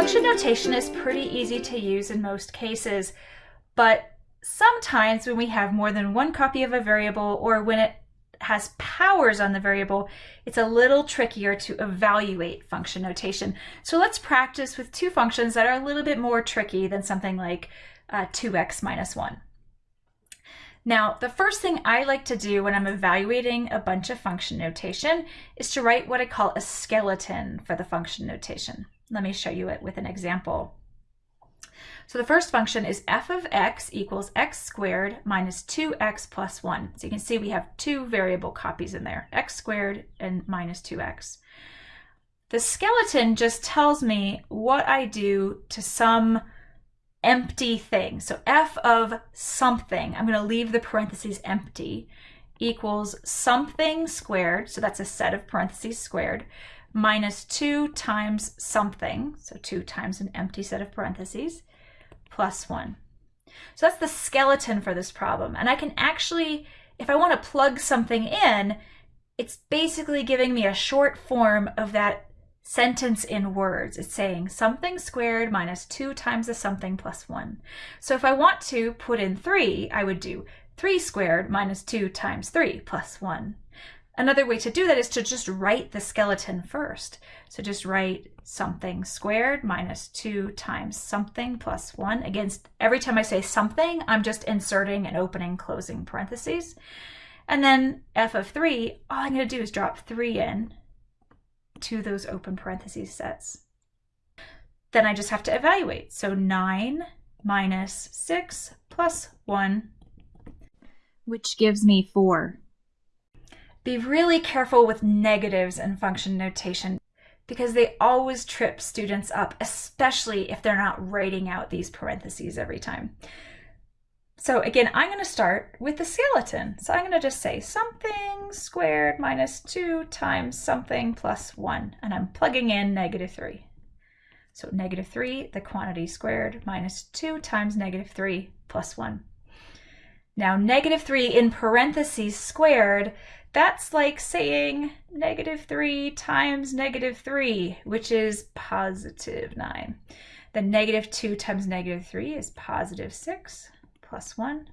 function notation is pretty easy to use in most cases, but sometimes when we have more than one copy of a variable or when it has powers on the variable, it's a little trickier to evaluate function notation. So let's practice with two functions that are a little bit more tricky than something like uh, 2x minus 1. Now, the first thing I like to do when I'm evaluating a bunch of function notation is to write what I call a skeleton for the function notation. Let me show you it with an example. So the first function is f of x equals x squared minus 2x plus 1. So you can see we have two variable copies in there, x squared and minus 2x. The skeleton just tells me what I do to some empty thing. So f of something, I'm going to leave the parentheses empty, equals something squared, so that's a set of parentheses squared, minus 2 times something, so 2 times an empty set of parentheses, plus 1. So that's the skeleton for this problem. And I can actually, if I want to plug something in, it's basically giving me a short form of that sentence in words. It's saying something squared minus 2 times a something plus 1. So if I want to put in 3, I would do 3 squared minus 2 times 3 plus 1. Another way to do that is to just write the skeleton first. So just write something squared minus 2 times something plus 1. Again, every time I say something, I'm just inserting and opening closing parentheses. And then f of 3, all I'm going to do is drop 3 in to those open parentheses sets. Then I just have to evaluate. So 9 minus 6 plus 1, which gives me 4. Be really careful with negatives in function notation because they always trip students up, especially if they're not writing out these parentheses every time. So again, I'm going to start with the skeleton. So I'm going to just say something squared minus 2 times something plus 1, and I'm plugging in negative 3. So negative 3, the quantity squared, minus 2 times negative 3 plus 1. Now negative 3 in parentheses squared, that's like saying negative 3 times negative 3, which is positive 9. Then negative 2 times negative 3 is positive 6 plus 1.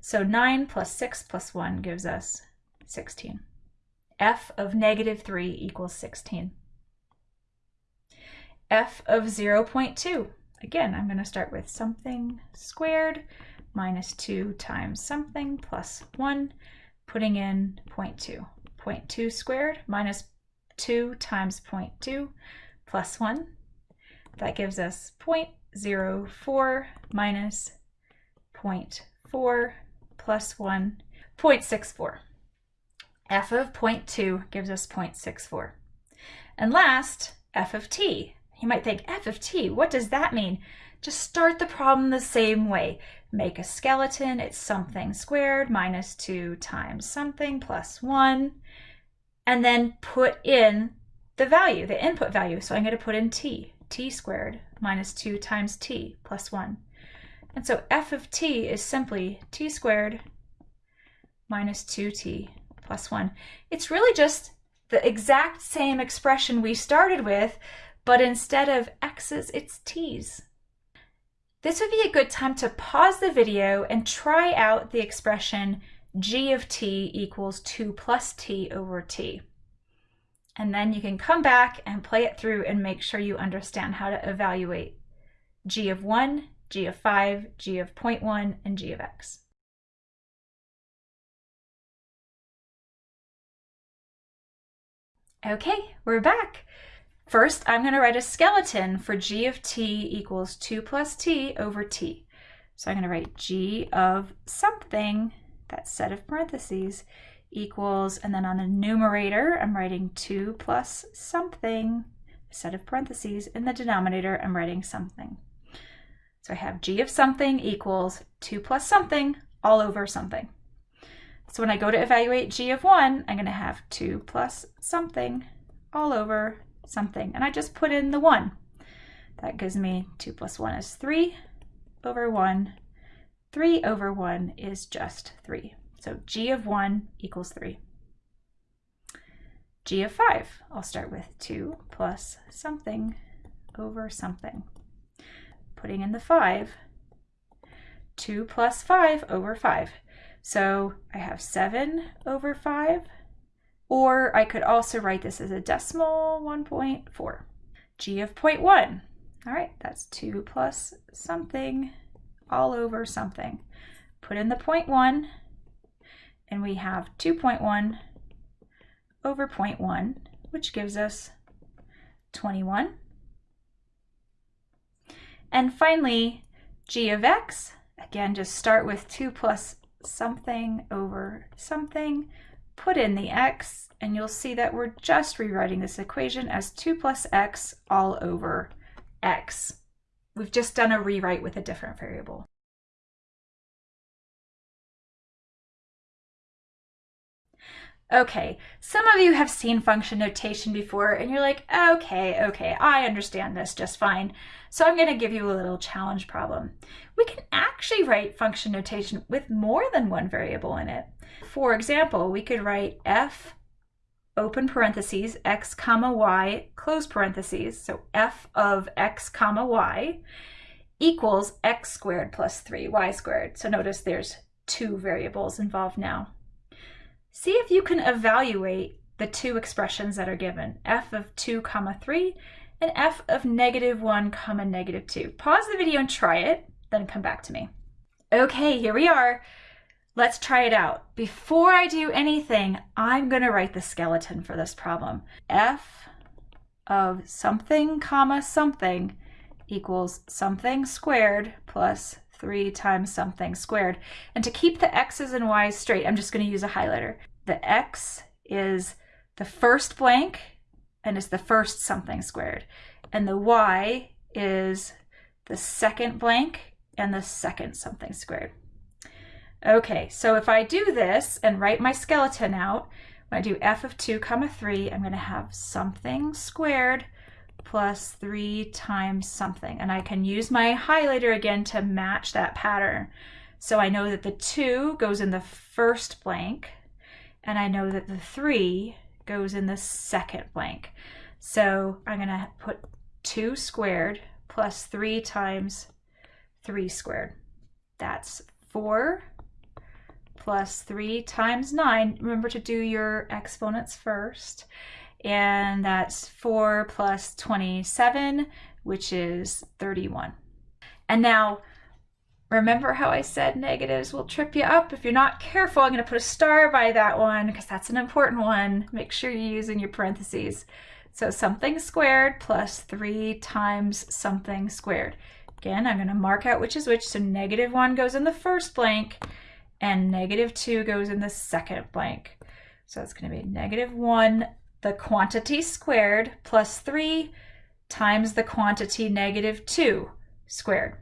So 9 plus 6 plus 1 gives us 16. f of negative 3 equals 16. f of 0 0.2. Again, I'm going to start with something squared minus 2 times something plus 1 putting in 0.2. 0.2 squared minus 2 times 0.2 plus 1. That gives us 0.04 minus 0.4 plus 1, 0.64. f of 0.2 gives us 0.64. And last, f of t. You might think, f of t, what does that mean? Just start the problem the same way. Make a skeleton, it's something squared minus 2 times something plus 1, and then put in the value, the input value. So I'm going to put in t, t squared minus 2 times t plus 1. And so f of t is simply t squared minus 2t plus 1. It's really just the exact same expression we started with, but instead of x's, it's t's. This would be a good time to pause the video and try out the expression g of t equals 2 plus t over t. And then you can come back and play it through and make sure you understand how to evaluate g of 1, g of 5, g of 0.1, and g of x. Okay, we're back. First, I'm going to write a skeleton for g of t equals 2 plus t over t. So I'm going to write g of something, that set of parentheses, equals, and then on the numerator, I'm writing 2 plus something, set of parentheses. In the denominator, I'm writing something. So I have g of something equals 2 plus something all over something. So when I go to evaluate g of 1, I'm going to have 2 plus something all over something. And I just put in the 1. That gives me 2 plus 1 is 3 over 1. 3 over 1 is just 3. So g of 1 equals 3. g of 5, I'll start with 2 plus something over something. Putting in the 5, 2 plus 5 over 5. So I have 7 over 5, or I could also write this as a decimal 1.4. g of 0.1. All right, that's 2 plus something all over something. Put in the 0.1, and we have 2.1 over 0.1, which gives us 21. And finally, g of x, again, just start with 2 plus something over something, put in the x, and you'll see that we're just rewriting this equation as 2 plus x all over x. We've just done a rewrite with a different variable. Okay, some of you have seen function notation before and you're like, okay, okay, I understand this just fine. So I'm gonna give you a little challenge problem. We can actually write function notation with more than one variable in it. For example, we could write f open parentheses, x comma y, close parentheses, so f of x comma y equals x squared plus 3y squared. So notice there's two variables involved now. See if you can evaluate the two expressions that are given, f of 2 comma 3 and f of negative 1 comma negative 2. Pause the video and try it, then come back to me. Okay, here we are. Let's try it out. Before I do anything, I'm going to write the skeleton for this problem. f of something comma something equals something squared plus 3 times something squared. And to keep the x's and y's straight, I'm just going to use a highlighter. The x is the first blank and is the first something squared. And the y is the second blank and the second something squared. Okay, so if I do this and write my skeleton out, when I do f of 2 comma 3, I'm going to have something squared plus 3 times something. And I can use my highlighter again to match that pattern. So I know that the 2 goes in the first blank, and I know that the 3 goes in the second blank. So I'm to put 2 squared plus 3 times 3 squared. That's 4 plus 3 times 9. Remember to do your exponents first. And that's 4 plus 27, which is 31. And now, remember how I said negatives will trip you up? If you're not careful, I'm going to put a star by that one because that's an important one. Make sure you're using your parentheses. So something squared plus 3 times something squared. Again, I'm going to mark out which is which. So negative 1 goes in the first blank and negative 2 goes in the second blank. So it's going to be negative 1, the quantity squared, plus 3 times the quantity negative 2 squared.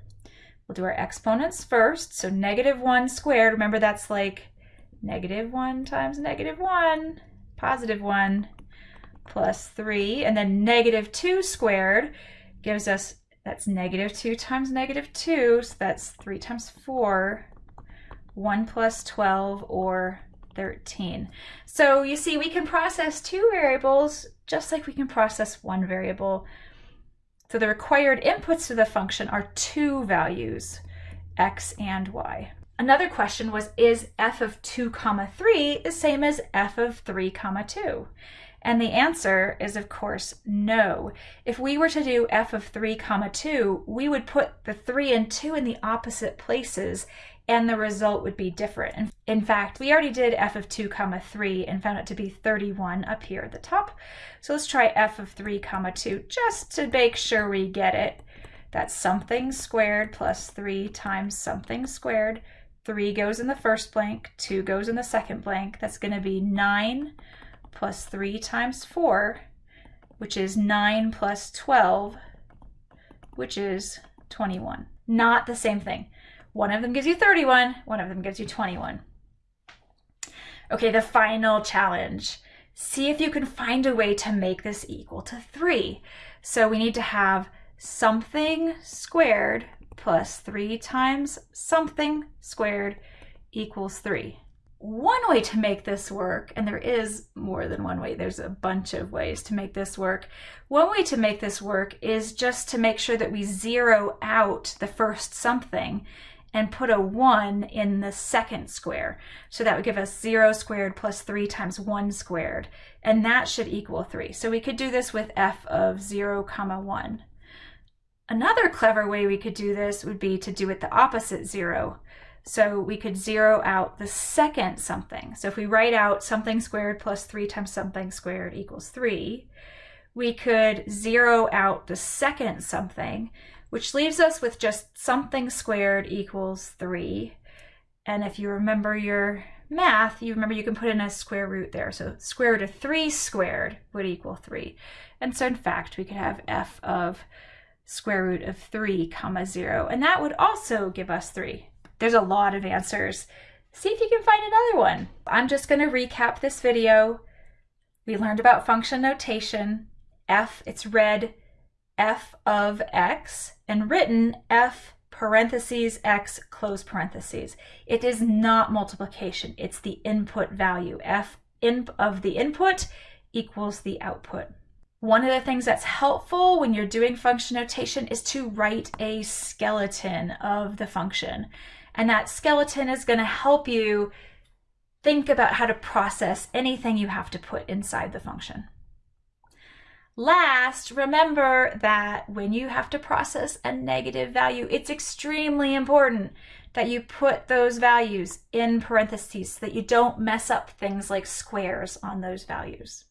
We'll do our exponents first. So negative 1 squared, remember that's like negative 1 times negative 1, positive 1, plus 3. And then negative 2 squared gives us, that's negative 2 times negative 2, so that's 3 times 4 1 plus 12 or 13. So you see, we can process two variables just like we can process one variable. So the required inputs to the function are two values, x and y. Another question was, is f of 2 comma 3 the same as f of 3 comma 2? And the answer is, of course, no. If we were to do f of 3 comma 2, we would put the 3 and 2 in the opposite places and the result would be different. In fact, we already did f of 2 comma 3 and found it to be 31 up here at the top. So let's try f of 3 comma 2 just to make sure we get it. That's something squared plus 3 times something squared. 3 goes in the first blank, 2 goes in the second blank. That's going to be 9 plus 3 times 4, which is 9 plus 12, which is 21. Not the same thing. One of them gives you 31, one of them gives you 21. Okay, the final challenge. See if you can find a way to make this equal to 3. So we need to have something squared plus 3 times something squared equals 3. one way to make this work, and there is more than one way, there's a bunch of ways to make this work. One way to make this work is just to make sure that we zero out the first something and put a 1 in the second square. So that would give us 0 squared plus 3 times 1 squared, and that should equal 3. So we could do this with f of 0 comma 1. Another clever way we could do this would be to do it the opposite 0. So we could zero out the second something. So if we write out something squared plus 3 times something squared equals 3, we could zero out the second something, which leaves us with just something squared equals 3. And if you remember your math, you remember you can put in a square root there. So square root of 3 squared would equal 3. And so in fact, we could have f of square root of 3 comma 0. And that would also give us 3. There's a lot of answers. See if you can find another one. I'm just going to recap this video. We learned about function notation. F, it's read f of x, and written f parentheses x close parentheses. It is not multiplication. It's the input value. f in, of the input equals the output. One of the things that's helpful when you're doing function notation is to write a skeleton of the function. And that skeleton is going to help you think about how to process anything you have to put inside the function. Last, remember that when you have to process a negative value, it's extremely important that you put those values in parentheses so that you don't mess up things like squares on those values.